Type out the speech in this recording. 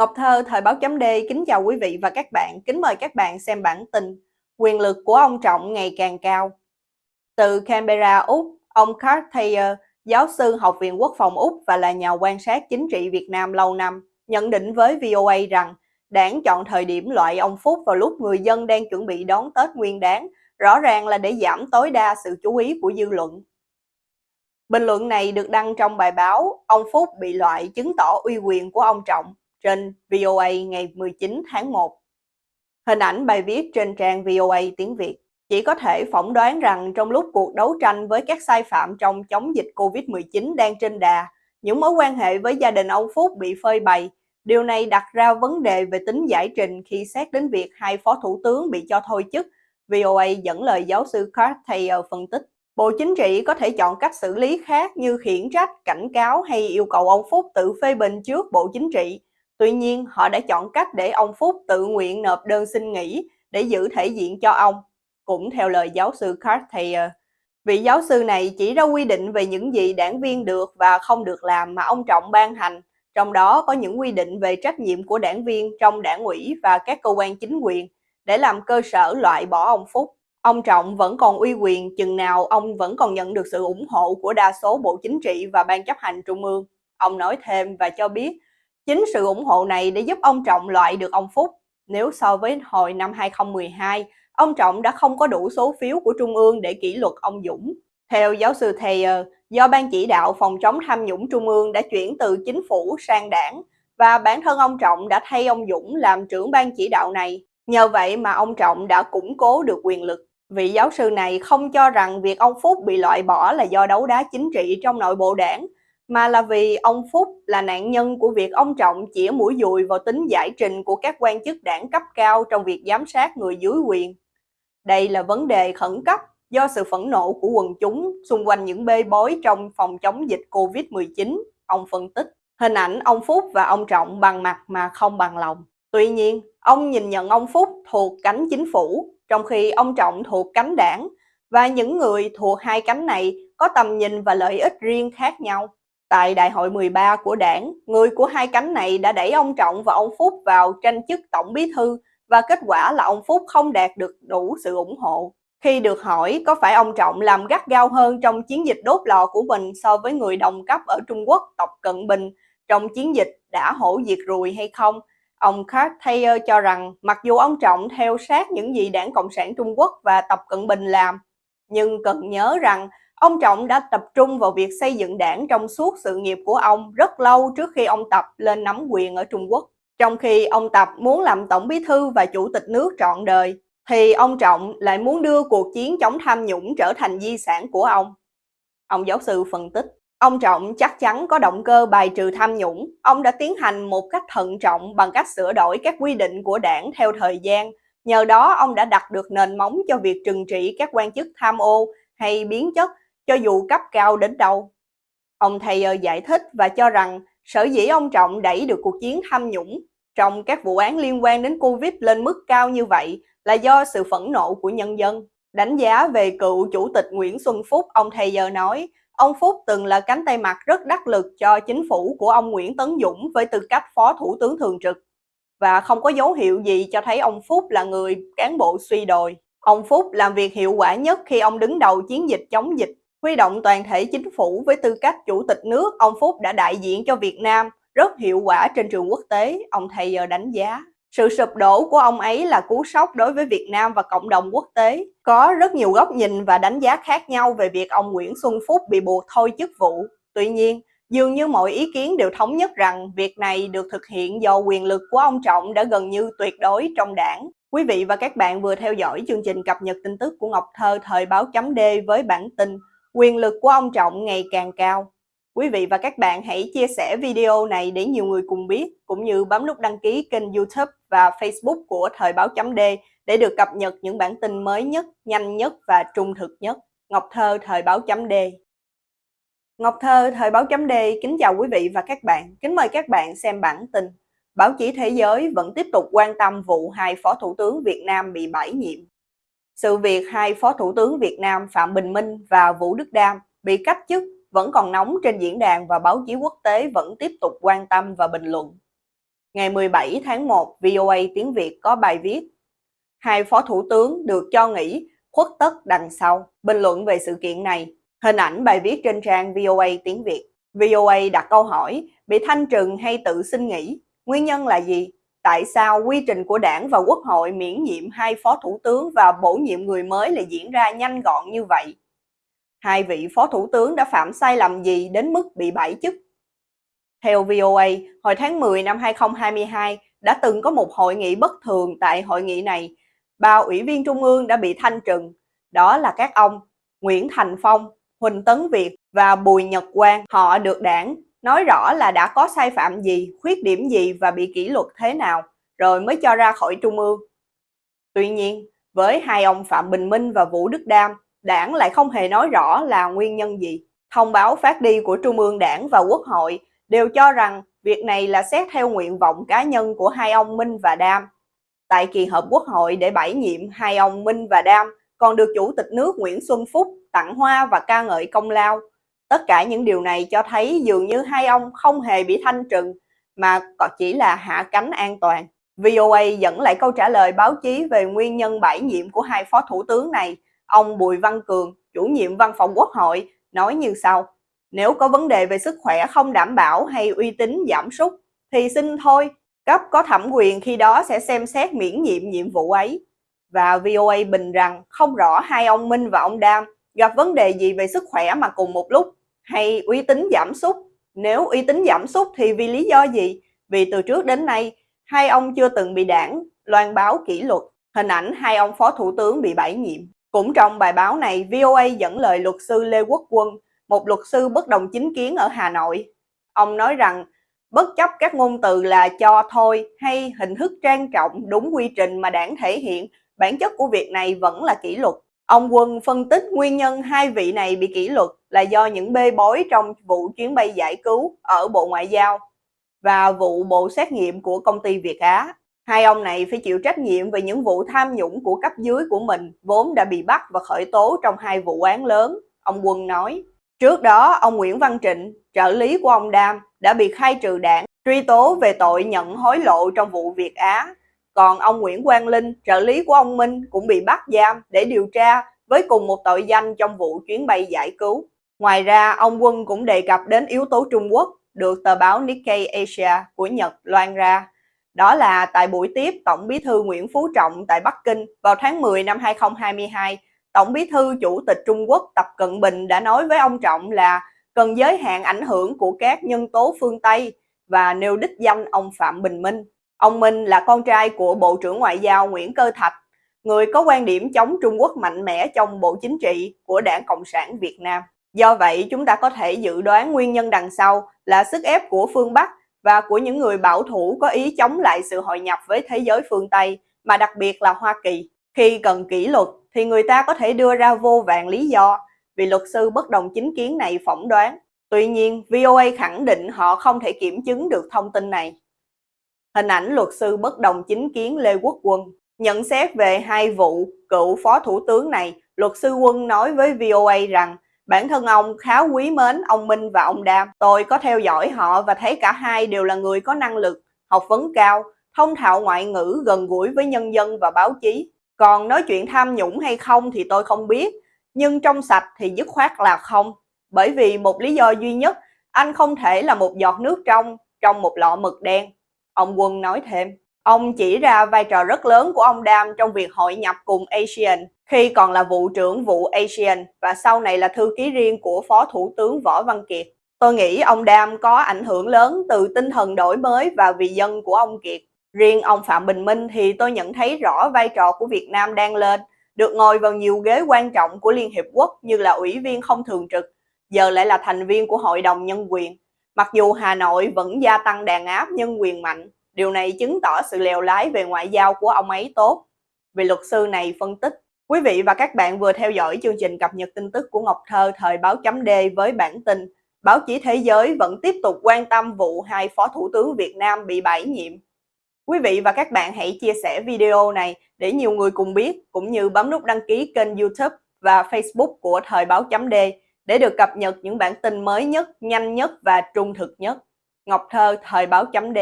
Ngọc Thơ, Thời báo chấm D, kính chào quý vị và các bạn. Kính mời các bạn xem bản tin Quyền lực của ông Trọng ngày càng cao. Từ Canberra, Úc, ông Carl Thayer, giáo sư Học viện Quốc phòng Úc và là nhà quan sát chính trị Việt Nam lâu năm, nhận định với VOA rằng đảng chọn thời điểm loại ông Phúc vào lúc người dân đang chuẩn bị đón Tết Nguyên đáng, rõ ràng là để giảm tối đa sự chú ý của dư luận. Bình luận này được đăng trong bài báo Ông Phúc bị loại chứng tỏ uy quyền của ông Trọng trên VOA ngày 19 tháng 1. Hình ảnh bài viết trên trang VOA tiếng Việt chỉ có thể phỏng đoán rằng trong lúc cuộc đấu tranh với các sai phạm trong chống dịch Covid-19 đang trên đà, những mối quan hệ với gia đình ông Phúc bị phơi bày. Điều này đặt ra vấn đề về tính giải trình khi xét đến việc hai phó thủ tướng bị cho thôi chức. VOA dẫn lời giáo sư Carl Thayer phân tích. Bộ Chính trị có thể chọn cách xử lý khác như khiển trách, cảnh cáo hay yêu cầu ông Phúc tự phê bình trước Bộ Chính trị Tuy nhiên, họ đã chọn cách để ông Phúc tự nguyện nộp đơn xin nghỉ để giữ thể diện cho ông, cũng theo lời giáo sư Cartier. Vị giáo sư này chỉ ra quy định về những gì đảng viên được và không được làm mà ông Trọng ban hành, trong đó có những quy định về trách nhiệm của đảng viên trong đảng ủy và các cơ quan chính quyền để làm cơ sở loại bỏ ông Phúc. Ông Trọng vẫn còn uy quyền chừng nào ông vẫn còn nhận được sự ủng hộ của đa số Bộ Chính trị và Ban chấp hành Trung ương. Ông nói thêm và cho biết Chính sự ủng hộ này để giúp ông Trọng loại được ông Phúc. Nếu so với hồi năm 2012, ông Trọng đã không có đủ số phiếu của Trung ương để kỷ luật ông Dũng. Theo giáo sư Thayer, do Ban chỉ đạo phòng chống tham nhũng Trung ương đã chuyển từ chính phủ sang đảng và bản thân ông Trọng đã thay ông Dũng làm trưởng ban chỉ đạo này. Nhờ vậy mà ông Trọng đã củng cố được quyền lực. Vị giáo sư này không cho rằng việc ông Phúc bị loại bỏ là do đấu đá chính trị trong nội bộ đảng, mà là vì ông Phúc là nạn nhân của việc ông Trọng chĩa mũi dùi vào tính giải trình của các quan chức đảng cấp cao trong việc giám sát người dưới quyền. Đây là vấn đề khẩn cấp do sự phẫn nộ của quần chúng xung quanh những bê bối trong phòng chống dịch Covid-19, ông phân tích. Hình ảnh ông Phúc và ông Trọng bằng mặt mà không bằng lòng. Tuy nhiên, ông nhìn nhận ông Phúc thuộc cánh chính phủ, trong khi ông Trọng thuộc cánh đảng, và những người thuộc hai cánh này có tầm nhìn và lợi ích riêng khác nhau. Tại đại hội 13 của đảng, người của hai cánh này đã đẩy ông Trọng và ông Phúc vào tranh chức tổng bí thư và kết quả là ông Phúc không đạt được đủ sự ủng hộ. Khi được hỏi có phải ông Trọng làm gắt gao hơn trong chiến dịch đốt lò của mình so với người đồng cấp ở Trung Quốc Tập Cận Bình trong chiến dịch đã hổ diệt ruồi hay không, ông Carl Thayer cho rằng mặc dù ông Trọng theo sát những gì đảng Cộng sản Trung Quốc và Tập Cận Bình làm, nhưng cần nhớ rằng Ông Trọng đã tập trung vào việc xây dựng đảng trong suốt sự nghiệp của ông rất lâu trước khi ông Tập lên nắm quyền ở Trung Quốc. Trong khi ông Tập muốn làm tổng bí thư và chủ tịch nước trọn đời, thì ông Trọng lại muốn đưa cuộc chiến chống tham nhũng trở thành di sản của ông. Ông giáo sư phân tích, ông Trọng chắc chắn có động cơ bài trừ tham nhũng. Ông đã tiến hành một cách thận trọng bằng cách sửa đổi các quy định của đảng theo thời gian. Nhờ đó, ông đã đặt được nền móng cho việc trừng trị các quan chức tham ô hay biến chất cho dù cấp cao đến đâu. Ông Thayer giải thích và cho rằng sở dĩ ông Trọng đẩy được cuộc chiến tham nhũng trong các vụ án liên quan đến Covid lên mức cao như vậy là do sự phẫn nộ của nhân dân. Đánh giá về cựu chủ tịch Nguyễn Xuân Phúc, ông Thayer nói, ông Phúc từng là cánh tay mặt rất đắc lực cho chính phủ của ông Nguyễn Tấn Dũng với tư cách phó thủ tướng thường trực và không có dấu hiệu gì cho thấy ông Phúc là người cán bộ suy đồi. Ông Phúc làm việc hiệu quả nhất khi ông đứng đầu chiến dịch chống dịch Huy động toàn thể chính phủ với tư cách chủ tịch nước, ông Phúc đã đại diện cho Việt Nam rất hiệu quả trên trường quốc tế, ông thầy giờ đánh giá. Sự sụp đổ của ông ấy là cú sốc đối với Việt Nam và cộng đồng quốc tế. Có rất nhiều góc nhìn và đánh giá khác nhau về việc ông Nguyễn Xuân Phúc bị buộc thôi chức vụ. Tuy nhiên, dường như mọi ý kiến đều thống nhất rằng việc này được thực hiện do quyền lực của ông Trọng đã gần như tuyệt đối trong đảng. Quý vị và các bạn vừa theo dõi chương trình cập nhật tin tức của Ngọc Thơ thời báo chấm D với bản tin quyền lực của ông Trọng ngày càng cao. Quý vị và các bạn hãy chia sẻ video này để nhiều người cùng biết, cũng như bấm nút đăng ký kênh youtube và facebook của Thời báo chấm D để được cập nhật những bản tin mới nhất, nhanh nhất và trung thực nhất. Ngọc Thơ Thời báo chấm D Ngọc Thơ Thời báo chấm D kính chào quý vị và các bạn. Kính mời các bạn xem bản tin. Báo chí thế giới vẫn tiếp tục quan tâm vụ hai phó thủ tướng Việt Nam bị bãi nhiệm. Sự việc hai Phó Thủ tướng Việt Nam Phạm Bình Minh và Vũ Đức Đam bị cách chức vẫn còn nóng trên diễn đàn và báo chí quốc tế vẫn tiếp tục quan tâm và bình luận. Ngày 17 tháng 1, VOA tiếng Việt có bài viết Hai phó thủ tướng được cho nghỉ khuất tất đằng sau. Bình luận về sự kiện này. Hình ảnh bài viết trên trang VOA tiếng Việt. VOA đặt câu hỏi, bị thanh trừng hay tự xin nghỉ? Nguyên nhân là gì? Tại sao quy trình của đảng và quốc hội miễn nhiệm hai phó thủ tướng và bổ nhiệm người mới lại diễn ra nhanh gọn như vậy? Hai vị phó thủ tướng đã phạm sai lầm gì đến mức bị bãi chức? Theo VOA, hồi tháng 10 năm 2022 đã từng có một hội nghị bất thường tại hội nghị này. Ba ủy viên trung ương đã bị thanh trừng. Đó là các ông Nguyễn Thành Phong, Huỳnh Tấn Việt và Bùi Nhật Quang. Họ được đảng nói rõ là đã có sai phạm gì, khuyết điểm gì và bị kỷ luật thế nào, rồi mới cho ra khỏi trung ương. Tuy nhiên, với hai ông Phạm Bình Minh và Vũ Đức Đam, đảng lại không hề nói rõ là nguyên nhân gì. Thông báo phát đi của Trung ương Đảng và Quốc hội đều cho rằng việc này là xét theo nguyện vọng cá nhân của hai ông Minh và Đam. Tại kỳ họp Quốc hội để bãi nhiệm hai ông Minh và Đam còn được Chủ tịch nước Nguyễn Xuân Phúc tặng hoa và ca ngợi công lao. Tất cả những điều này cho thấy dường như hai ông không hề bị thanh trừng mà còn chỉ là hạ cánh an toàn. VOA dẫn lại câu trả lời báo chí về nguyên nhân bãi nhiệm của hai phó thủ tướng này. Ông Bùi Văn Cường, chủ nhiệm văn phòng Quốc hội, nói như sau. Nếu có vấn đề về sức khỏe không đảm bảo hay uy tín giảm sút thì xin thôi, cấp có thẩm quyền khi đó sẽ xem xét miễn nhiệm nhiệm vụ ấy. Và VOA bình rằng không rõ hai ông Minh và ông Đam gặp vấn đề gì về sức khỏe mà cùng một lúc hay uy tín giảm sút. Nếu uy tín giảm sút thì vì lý do gì? Vì từ trước đến nay, hai ông chưa từng bị đảng loan báo kỷ luật. Hình ảnh hai ông phó thủ tướng bị bãi nhiệm. Cũng trong bài báo này, VOA dẫn lời luật sư Lê Quốc Quân, một luật sư bất đồng chính kiến ở Hà Nội. Ông nói rằng, bất chấp các ngôn từ là cho thôi hay hình thức trang trọng đúng quy trình mà đảng thể hiện, bản chất của việc này vẫn là kỷ luật. Ông Quân phân tích nguyên nhân hai vị này bị kỷ luật là do những bê bối trong vụ chuyến bay giải cứu ở Bộ Ngoại giao và vụ bộ xét nghiệm của công ty Việt Á. Hai ông này phải chịu trách nhiệm về những vụ tham nhũng của cấp dưới của mình vốn đã bị bắt và khởi tố trong hai vụ án lớn, ông Quân nói. Trước đó, ông Nguyễn Văn Trịnh, trợ lý của ông Đam, đã bị khai trừ đảng, truy tố về tội nhận hối lộ trong vụ Việt Á. Còn ông Nguyễn Quang Linh, trợ lý của ông Minh, cũng bị bắt giam để điều tra với cùng một tội danh trong vụ chuyến bay giải cứu. Ngoài ra, ông Quân cũng đề cập đến yếu tố Trung Quốc, được tờ báo Nikkei Asia của Nhật loan ra. Đó là tại buổi tiếp Tổng bí thư Nguyễn Phú Trọng tại Bắc Kinh vào tháng 10 năm 2022, Tổng bí thư Chủ tịch Trung Quốc Tập Cận Bình đã nói với ông Trọng là cần giới hạn ảnh hưởng của các nhân tố phương Tây và nêu đích danh ông Phạm Bình Minh. Ông Minh là con trai của Bộ trưởng Ngoại giao Nguyễn Cơ Thạch, người có quan điểm chống Trung Quốc mạnh mẽ trong Bộ Chính trị của Đảng Cộng sản Việt Nam. Do vậy, chúng ta có thể dự đoán nguyên nhân đằng sau là sức ép của phương Bắc và của những người bảo thủ có ý chống lại sự hội nhập với thế giới phương Tây, mà đặc biệt là Hoa Kỳ. Khi cần kỷ luật thì người ta có thể đưa ra vô vàng lý do vì luật sư bất đồng chính kiến này phỏng đoán. Tuy nhiên, VOA khẳng định họ không thể kiểm chứng được thông tin này. Hình ảnh luật sư bất đồng chính kiến Lê Quốc Quân nhận xét về hai vụ cựu phó thủ tướng này, luật sư Quân nói với VOA rằng bản thân ông khá quý mến ông Minh và ông Đam. Tôi có theo dõi họ và thấy cả hai đều là người có năng lực, học vấn cao, thông thạo ngoại ngữ gần gũi với nhân dân và báo chí. Còn nói chuyện tham nhũng hay không thì tôi không biết, nhưng trong sạch thì dứt khoát là không. Bởi vì một lý do duy nhất, anh không thể là một giọt nước trong, trong một lọ mực đen. Ông Quân nói thêm, ông chỉ ra vai trò rất lớn của ông Đam trong việc hội nhập cùng ASEAN khi còn là vụ trưởng vụ ASEAN và sau này là thư ký riêng của Phó Thủ tướng Võ Văn Kiệt. Tôi nghĩ ông Đam có ảnh hưởng lớn từ tinh thần đổi mới và vì dân của ông Kiệt. Riêng ông Phạm Bình Minh thì tôi nhận thấy rõ vai trò của Việt Nam đang lên, được ngồi vào nhiều ghế quan trọng của Liên Hiệp Quốc như là ủy viên không thường trực, giờ lại là thành viên của Hội đồng Nhân quyền. Mặc dù Hà Nội vẫn gia tăng đàn áp nhân quyền mạnh, điều này chứng tỏ sự lèo lái về ngoại giao của ông ấy tốt. Vị luật sư này phân tích, quý vị và các bạn vừa theo dõi chương trình cập nhật tin tức của Ngọc Thơ thời báo chấm D với bản tin Báo chí thế giới vẫn tiếp tục quan tâm vụ hai phó thủ tướng Việt Nam bị bãi nhiệm Quý vị và các bạn hãy chia sẻ video này để nhiều người cùng biết, cũng như bấm nút đăng ký kênh youtube và facebook của Thời báo chấm D để được cập nhật những bản tin mới nhất, nhanh nhất và trung thực nhất. Ngọc Thơ, Thời báo chấm D